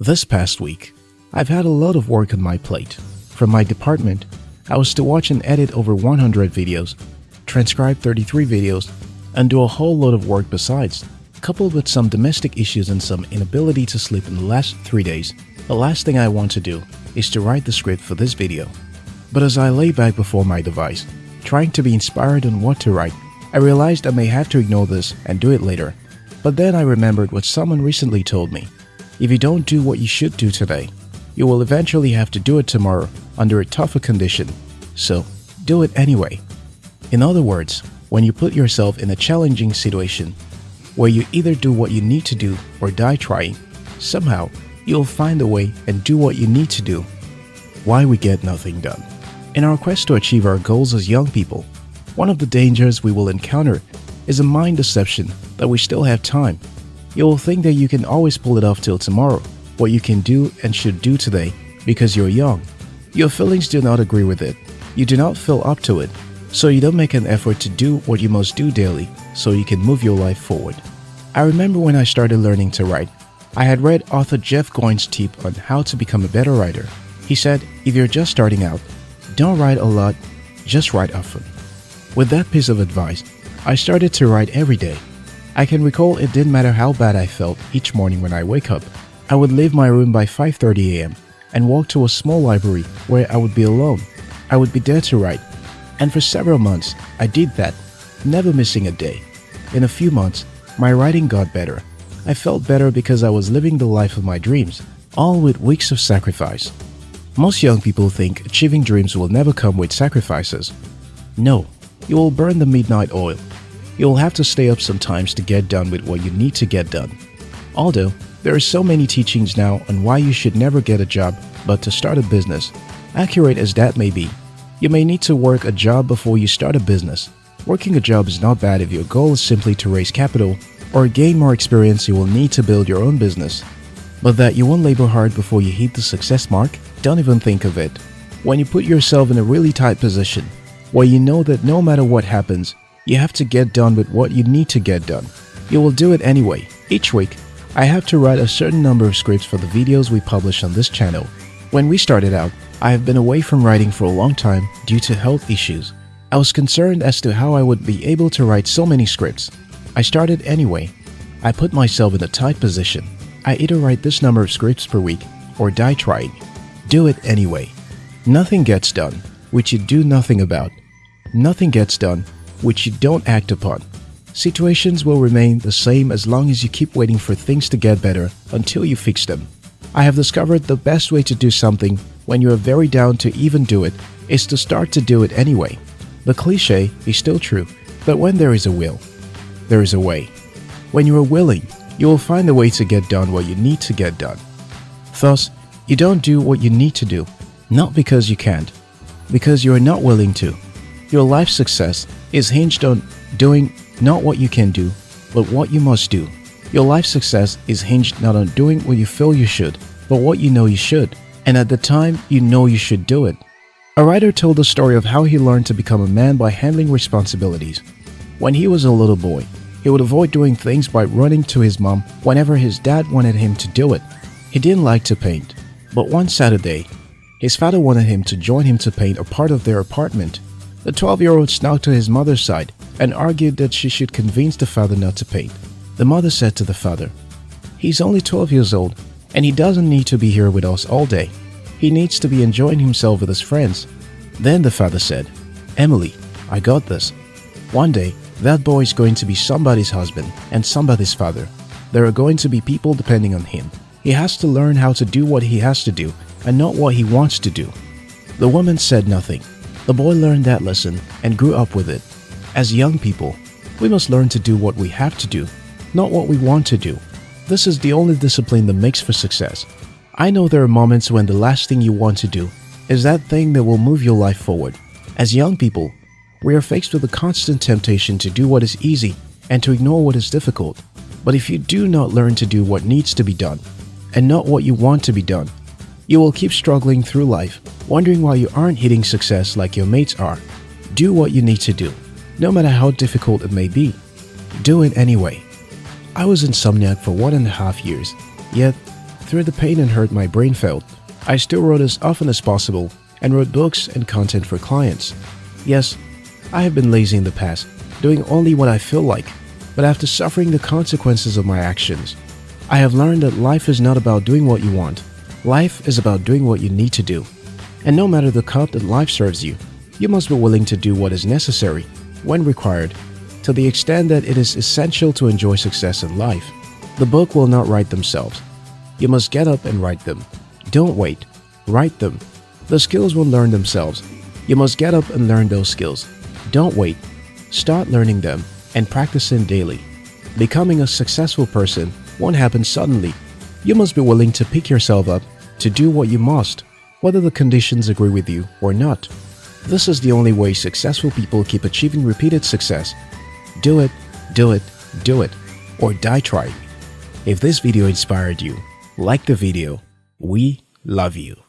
This past week, I've had a lot of work on my plate. From my department, I was to watch and edit over 100 videos, transcribe 33 videos, and do a whole lot of work besides, coupled with some domestic issues and some inability to sleep in the last 3 days. The last thing I want to do is to write the script for this video. But as I lay back before my device, trying to be inspired on what to write, I realized I may have to ignore this and do it later. But then I remembered what someone recently told me. If you don't do what you should do today, you will eventually have to do it tomorrow under a tougher condition. So, do it anyway. In other words, when you put yourself in a challenging situation where you either do what you need to do or die trying, somehow you'll find a way and do what you need to do. Why we get nothing done. In our quest to achieve our goals as young people, one of the dangers we will encounter is a mind deception that we still have time. You will think that you can always pull it off till tomorrow, what you can do and should do today because you're young. Your feelings do not agree with it. You do not feel up to it, so you don't make an effort to do what you must do daily so you can move your life forward. I remember when I started learning to write, I had read author Jeff Goins' tip on how to become a better writer. He said, if you're just starting out, don't write a lot, just write often. With that piece of advice, I started to write every day. I can recall it didn't matter how bad I felt each morning when I wake up. I would leave my room by 5.30 am and walk to a small library where I would be alone. I would be there to write. And for several months, I did that, never missing a day. In a few months, my writing got better. I felt better because I was living the life of my dreams, all with weeks of sacrifice. Most young people think achieving dreams will never come with sacrifices. No, you will burn the midnight oil. You will have to stay up sometimes to get done with what you need to get done. Although, there are so many teachings now on why you should never get a job but to start a business. Accurate as that may be, you may need to work a job before you start a business. Working a job is not bad if your goal is simply to raise capital or gain more experience you will need to build your own business. But that you won't labor hard before you hit the success mark, don't even think of it. When you put yourself in a really tight position, where you know that no matter what happens, you have to get done with what you need to get done. You will do it anyway. Each week, I have to write a certain number of scripts for the videos we publish on this channel. When we started out, I have been away from writing for a long time due to health issues. I was concerned as to how I would be able to write so many scripts. I started anyway. I put myself in a tight position. I either write this number of scripts per week or die trying. Do it anyway. Nothing gets done which you do nothing about. Nothing gets done, which you don't act upon. Situations will remain the same as long as you keep waiting for things to get better until you fix them. I have discovered the best way to do something when you are very down to even do it is to start to do it anyway. The cliche is still true, but when there is a will, there is a way. When you are willing, you will find a way to get done what you need to get done. Thus, you don't do what you need to do, not because you can't, because you are not willing to. Your life success is hinged on doing not what you can do, but what you must do. Your life success is hinged not on doing what you feel you should, but what you know you should, and at the time you know you should do it. A writer told the story of how he learned to become a man by handling responsibilities. When he was a little boy, he would avoid doing things by running to his mom whenever his dad wanted him to do it. He didn't like to paint, but one Saturday, his father wanted him to join him to paint a part of their apartment. The 12-year-old snuck to his mother's side and argued that she should convince the father not to paint. The mother said to the father, He's only 12 years old and he doesn't need to be here with us all day. He needs to be enjoying himself with his friends. Then the father said, Emily, I got this. One day, that boy is going to be somebody's husband and somebody's father. There are going to be people depending on him. He has to learn how to do what he has to do and not what he wants to do. The woman said nothing. The boy learned that lesson and grew up with it. As young people, we must learn to do what we have to do, not what we want to do. This is the only discipline that makes for success. I know there are moments when the last thing you want to do is that thing that will move your life forward. As young people, we are faced with a constant temptation to do what is easy and to ignore what is difficult. But if you do not learn to do what needs to be done and not what you want to be done, you will keep struggling through life, wondering why you aren't hitting success like your mates are. Do what you need to do, no matter how difficult it may be. Do it anyway. I was insomniac for one and a half years, yet through the pain and hurt my brain felt, I still wrote as often as possible and wrote books and content for clients. Yes, I have been lazy in the past, doing only what I feel like, but after suffering the consequences of my actions, I have learned that life is not about doing what you want. Life is about doing what you need to do. And no matter the cup that life serves you, you must be willing to do what is necessary, when required, to the extent that it is essential to enjoy success in life. The book will not write themselves. You must get up and write them. Don't wait. Write them. The skills will learn themselves. You must get up and learn those skills. Don't wait. Start learning them and practice them daily. Becoming a successful person won't happen suddenly. You must be willing to pick yourself up to do what you must, whether the conditions agree with you or not. This is the only way successful people keep achieving repeated success. Do it, do it, do it, or die trying. If this video inspired you, like the video. We love you.